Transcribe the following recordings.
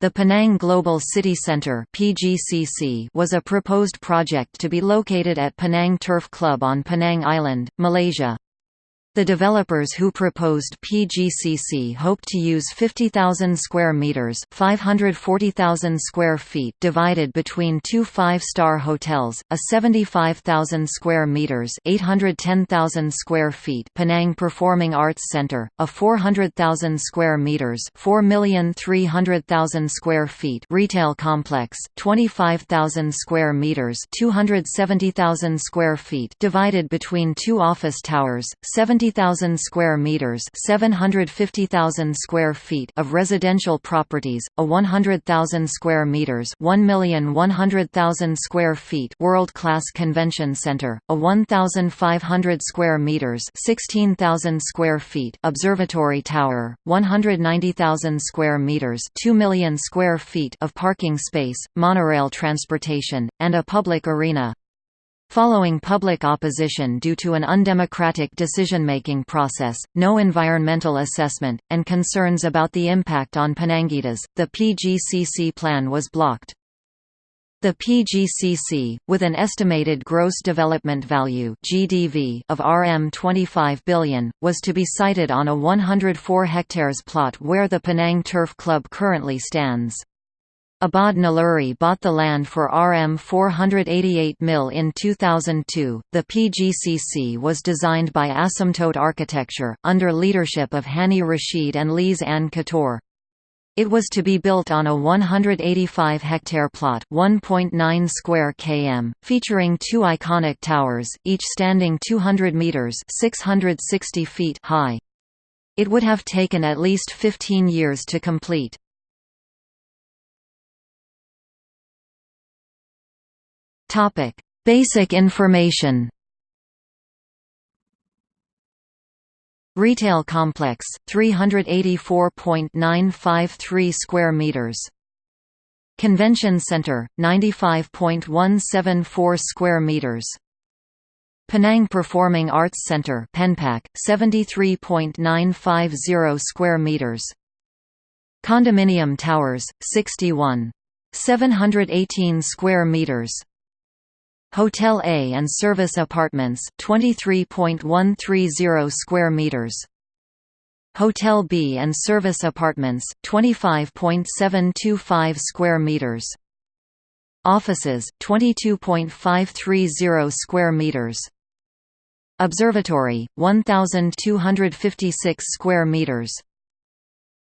The Penang Global City Centre was a proposed project to be located at Penang Turf Club on Penang Island, Malaysia. The developers who proposed PGCC hoped to use 50,000 square meters, 540,000 square feet divided between two five-star hotels, a 75,000 square meters, 810,000 square feet Penang Performing Arts Center, a 400,000 square meters, 4,300,000 square feet retail complex, 25,000 square meters, 270,000 square feet divided between two office towers, 70 70,000 square meters, 750,000 square feet of residential properties, a 100,000 square meters, 1,100,000 square feet world-class convention center, a 1,500 square meters, 16,000 square feet observatory tower, 190,000 square meters, 2 million square feet of parking space, monorail transportation, and a public arena. Following public opposition due to an undemocratic decision-making process, no environmental assessment, and concerns about the impact on Penangites, the PGCC plan was blocked. The PGCC, with an estimated gross development value (GDV) of Rm 25 billion, was to be sited on a 104 hectares plot where the Penang Turf Club currently stands. Abad Naluri bought the land for Rm 488 mil in 2002. The PGCC was designed by Asymptote Architecture, under leadership of Hani Rashid and Lise Anne Couture. It was to be built on a 185-hectare plot 1.9 square km, featuring two iconic towers, each standing 200 metres 660 feet high. It would have taken at least 15 years to complete. Topic: Basic information. Retail complex 384.953 square meters. Convention center 95.174 square meters. Penang Performing Arts Center Penpac 73.950 square meters. Condominium towers 61 718 square meters. Hotel A and service apartments 23.130 square meters. Hotel B and service apartments 25.725 square meters. Offices 22.530 square meters. Observatory 1256 square meters.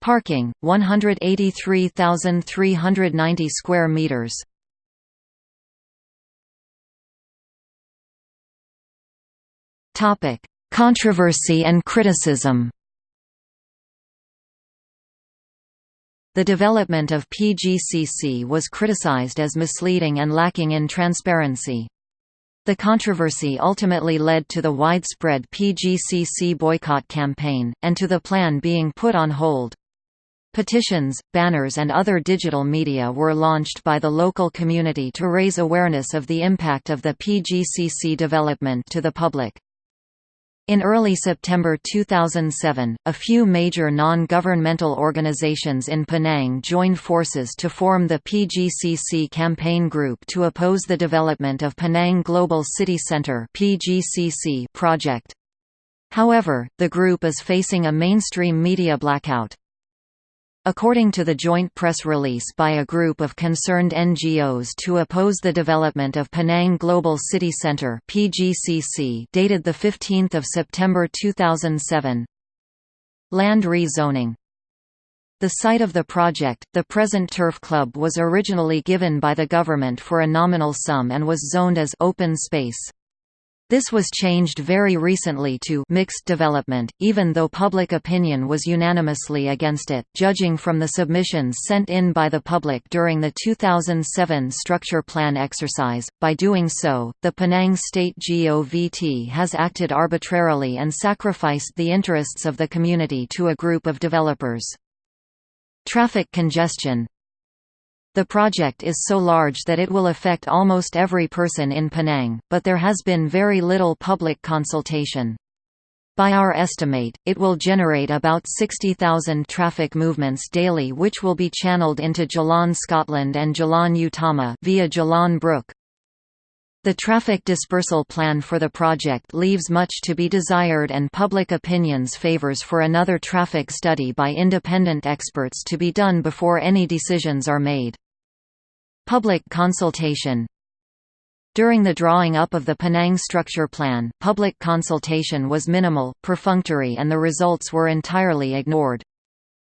Parking 183,390 square meters. Topic: Controversy and criticism. The development of PGCC was criticized as misleading and lacking in transparency. The controversy ultimately led to the widespread PGCC boycott campaign, and to the plan being put on hold. Petitions, banners and other digital media were launched by the local community to raise awareness of the impact of the PGCC development to the public. In early September 2007, a few major non-governmental organizations in Penang joined forces to form the PGCC Campaign Group to oppose the development of Penang Global City Centre project. However, the group is facing a mainstream media blackout. According to the joint press release by a group of concerned NGOs to oppose the development of Penang Global City Centre (PGCC), dated the 15th of September 2007. Land rezoning. The site of the project, the present Turf Club was originally given by the government for a nominal sum and was zoned as open space. This was changed very recently to mixed development, even though public opinion was unanimously against it, judging from the submissions sent in by the public during the 2007 structure plan exercise. By doing so, the Penang State GOVT has acted arbitrarily and sacrificed the interests of the community to a group of developers. Traffic congestion the project is so large that it will affect almost every person in Penang, but there has been very little public consultation. By our estimate, it will generate about 60,000 traffic movements daily which will be channeled into Jalan Scotland and Jalan Utama via Geelong Brook. The traffic dispersal plan for the project leaves much to be desired and public opinions favours for another traffic study by independent experts to be done before any decisions are made. Public consultation during the drawing up of the Penang Structure Plan, public consultation was minimal, perfunctory and the results were entirely ignored.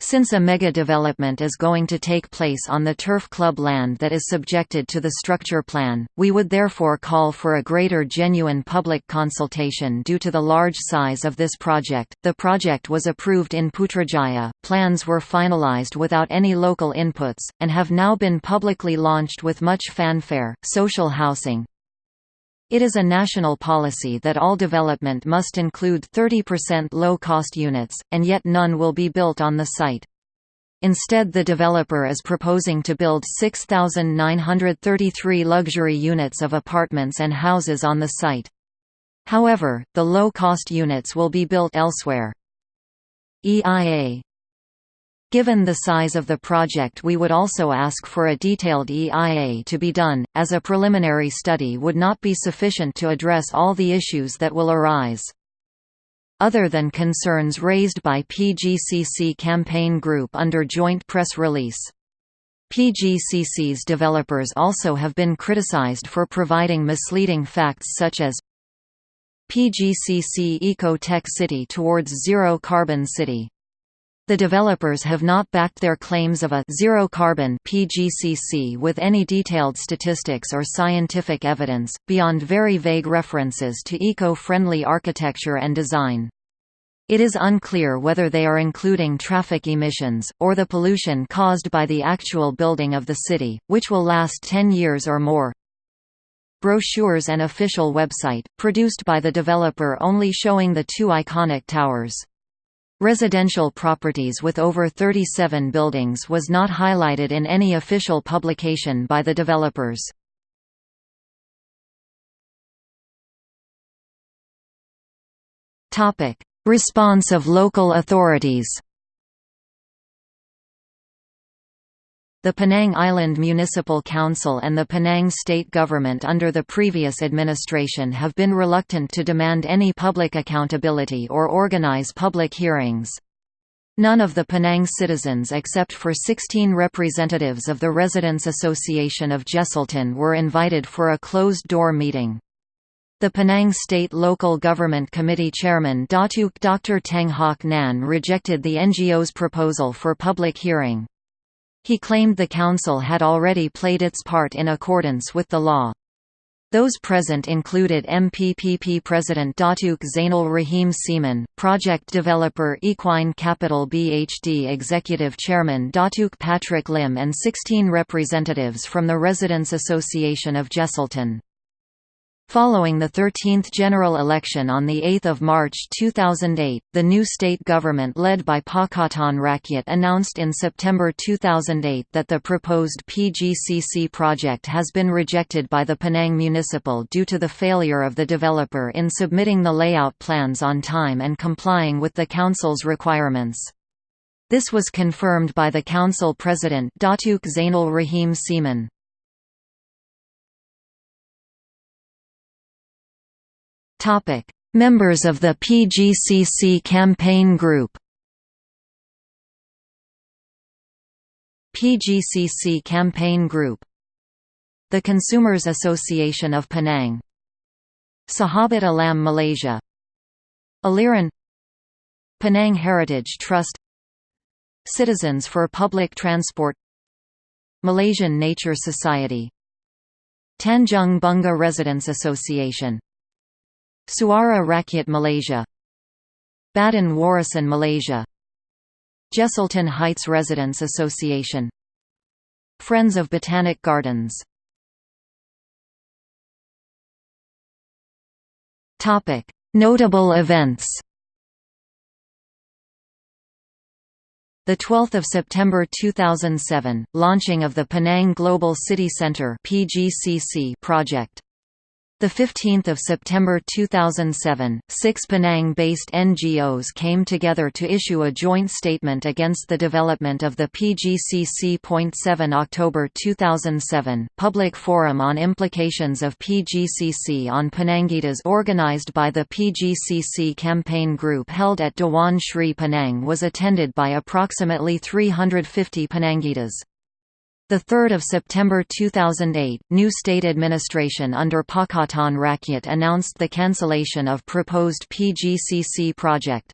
Since a mega-development is going to take place on the turf club land that is subjected to the structure plan, we would therefore call for a greater genuine public consultation due to the large size of this project. The project was approved in Putrajaya, plans were finalized without any local inputs, and have now been publicly launched with much fanfare. Social housing, it is a national policy that all development must include 30% low-cost units, and yet none will be built on the site. Instead the developer is proposing to build 6,933 luxury units of apartments and houses on the site. However, the low-cost units will be built elsewhere. EIA Given the size of the project we would also ask for a detailed EIA to be done, as a preliminary study would not be sufficient to address all the issues that will arise. Other than concerns raised by PGCC campaign group under joint press release. PGCC's developers also have been criticized for providing misleading facts such as PGCC Eco-Tech City towards Zero Carbon City the developers have not backed their claims of a zero-carbon (PGCC) with any detailed statistics or scientific evidence, beyond very vague references to eco-friendly architecture and design. It is unclear whether they are including traffic emissions, or the pollution caused by the actual building of the city, which will last 10 years or more. Brochures and official website, produced by the developer only showing the two iconic towers. Residential properties with over 37 buildings was not highlighted in any official publication by the developers. Response of local authorities The Penang Island Municipal Council and the Penang state government under the previous administration have been reluctant to demand any public accountability or organize public hearings. None of the Penang citizens except for 16 representatives of the Residents Association of Jesselton were invited for a closed-door meeting. The Penang State Local Government Committee Chairman Datuk Dr. Teng Hock Nan rejected the NGO's proposal for public hearing. He claimed the council had already played its part in accordance with the law. Those present included MPPP President Datuk Zainal Rahim Seman, project developer Equine Capital BHD Executive Chairman Datuk Patrick Lim and 16 representatives from the Residents Association of Jesselton. Following the 13th general election on 8 March 2008, the new state government led by Pakatan Rakyat announced in September 2008 that the proposed PGCC project has been rejected by the Penang Municipal due to the failure of the developer in submitting the layout plans on time and complying with the council's requirements. This was confirmed by the council president Datuk Zainal Rahim Seman. Topic: Members of the PGCC campaign group. PGCC campaign group. The Consumers Association of Penang. Sahabat Alam Malaysia. Aliran Penang Heritage Trust Citizens for Public Transport Malaysian Nature Society Tanjung Bunga Residents Association Suara Rakyat Malaysia Badan Warisan Malaysia Jesselton Heights Residents Association Friends of Botanic Gardens Notable events The 12th of September 2007, launching of the Penang Global City Centre (PGCC) project. 15 September 2007, six Penang-based NGOs came together to issue a joint statement against the development of the PGCC. 7 October 2007, Public Forum on Implications of PGCC on Penangites organized by the PGCC campaign group held at Dewan Sri Penang was attended by approximately 350 Penangites. 3 September 2008, new state administration under Pakatan Rakyat announced the cancellation of proposed PGCC project.